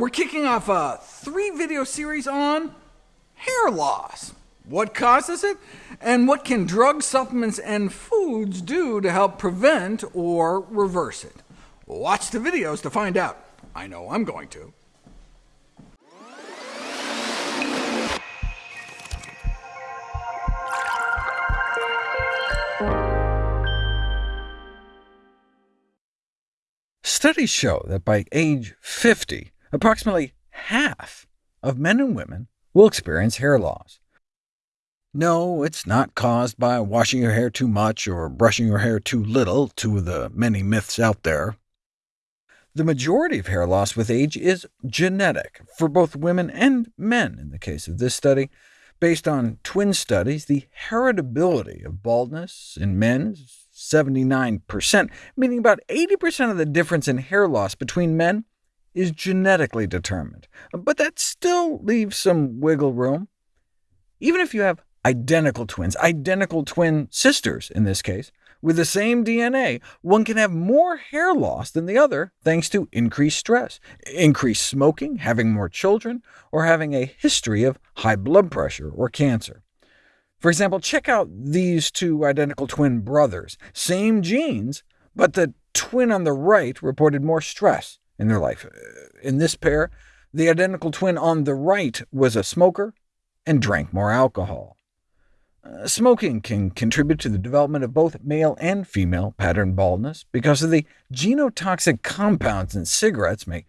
We're kicking off a three-video series on hair loss. What causes it, and what can drug supplements, and foods do to help prevent or reverse it? Watch the videos to find out. I know I'm going to. Studies show that by age 50, approximately half of men and women will experience hair loss. No, it's not caused by washing your hair too much or brushing your hair too little, two of the many myths out there. The majority of hair loss with age is genetic, for both women and men in the case of this study. Based on twin studies, the heritability of baldness in men is 79%, meaning about 80% of the difference in hair loss between men is genetically determined. But that still leaves some wiggle room. Even if you have identical twins, identical twin sisters in this case, with the same DNA, one can have more hair loss than the other thanks to increased stress, increased smoking, having more children, or having a history of high blood pressure or cancer. For example, check out these two identical twin brothers. Same genes, but the twin on the right reported more stress in their life. In this pair, the identical twin on the right was a smoker and drank more alcohol. Uh, smoking can contribute to the development of both male and female pattern baldness, because of the genotoxic compounds in cigarettes may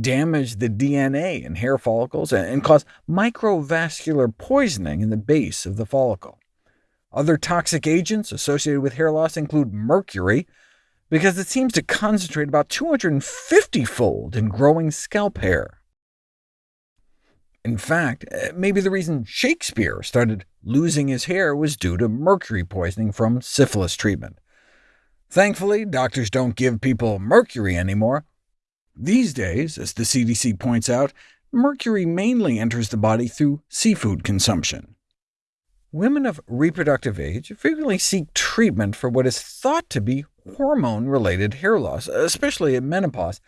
damage the DNA in hair follicles and cause microvascular poisoning in the base of the follicle. Other toxic agents associated with hair loss include mercury, because it seems to concentrate about 250-fold in growing scalp hair. In fact, uh, maybe the reason Shakespeare started losing his hair was due to mercury poisoning from syphilis treatment. Thankfully, doctors don't give people mercury anymore, these days, as the CDC points out, mercury mainly enters the body through seafood consumption. Women of reproductive age frequently seek treatment for what is thought to be hormone-related hair loss, especially at menopause.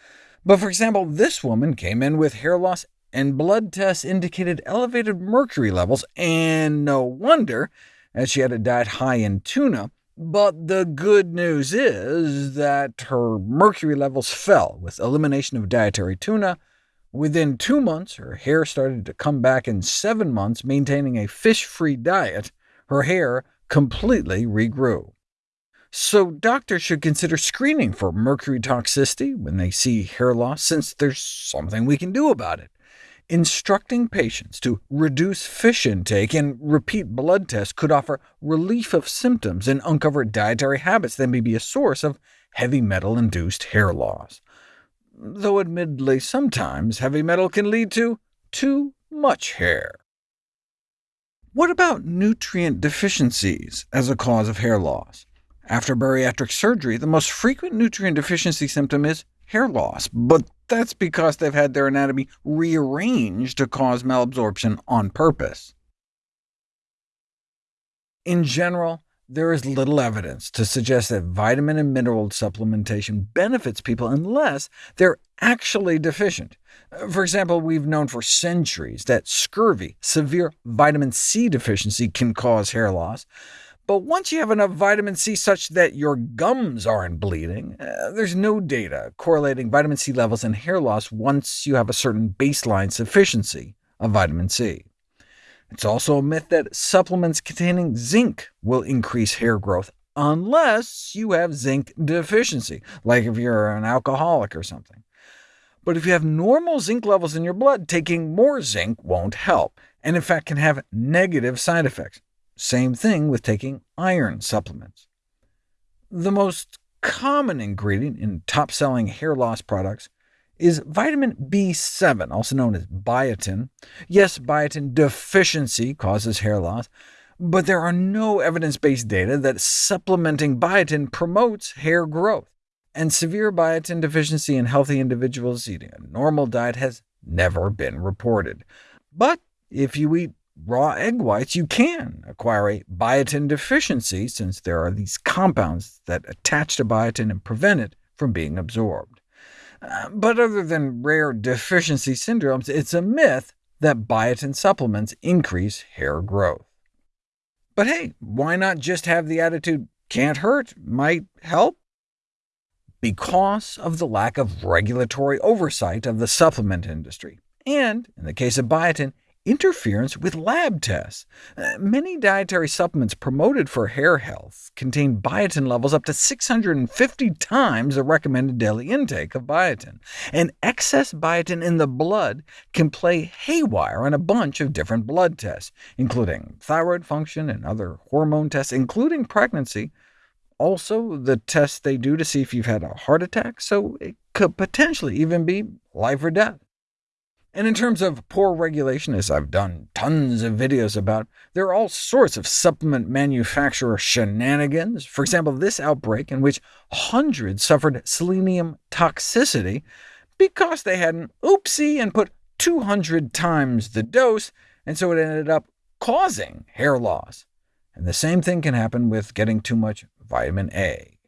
But for example, this woman came in with hair loss, and blood tests indicated elevated mercury levels, and no wonder, as she had a diet high in tuna, but the good news is that her mercury levels fell with elimination of dietary tuna. Within two months, her hair started to come back in seven months, maintaining a fish-free diet. Her hair completely regrew. So doctors should consider screening for mercury toxicity when they see hair loss, since there's something we can do about it. Instructing patients to reduce fish intake and repeat blood tests could offer relief of symptoms and uncover dietary habits that may be a source of heavy metal-induced hair loss. Though admittedly sometimes heavy metal can lead to too much hair. What about nutrient deficiencies as a cause of hair loss? After bariatric surgery, the most frequent nutrient deficiency symptom is hair loss, but that's because they've had their anatomy rearranged to cause malabsorption on purpose. In general, there is little evidence to suggest that vitamin and mineral supplementation benefits people unless they're actually deficient. For example, we've known for centuries that scurvy, severe vitamin C deficiency, can cause hair loss, but once you have enough vitamin C such that your gums aren't bleeding, uh, there's no data correlating vitamin C levels and hair loss once you have a certain baseline sufficiency of vitamin C. It's also a myth that supplements containing zinc will increase hair growth, unless you have zinc deficiency, like if you're an alcoholic or something. But if you have normal zinc levels in your blood, taking more zinc won't help, and in fact can have negative side effects. Same thing with taking iron supplements. The most common ingredient in top-selling hair loss products is vitamin B7, also known as biotin. Yes, biotin deficiency causes hair loss, but there are no evidence-based data that supplementing biotin promotes hair growth, and severe biotin deficiency in healthy individuals eating a normal diet has never been reported. But if you eat raw egg whites, you can acquire a biotin deficiency, since there are these compounds that attach to biotin and prevent it from being absorbed. Uh, but other than rare deficiency syndromes, it's a myth that biotin supplements increase hair growth. But hey, why not just have the attitude, can't hurt, might help? Because of the lack of regulatory oversight of the supplement industry, and, in the case of biotin, interference with lab tests. Uh, many dietary supplements promoted for hair health contain biotin levels up to 650 times the recommended daily intake of biotin, and excess biotin in the blood can play haywire on a bunch of different blood tests, including thyroid function and other hormone tests, including pregnancy, also the tests they do to see if you've had a heart attack, so it could potentially even be life or death. And in terms of poor regulation, as I've done tons of videos about, there are all sorts of supplement manufacturer shenanigans. For example, this outbreak in which hundreds suffered selenium toxicity because they had an oopsie and put 200 times the dose, and so it ended up causing hair loss. And the same thing can happen with getting too much vitamin A.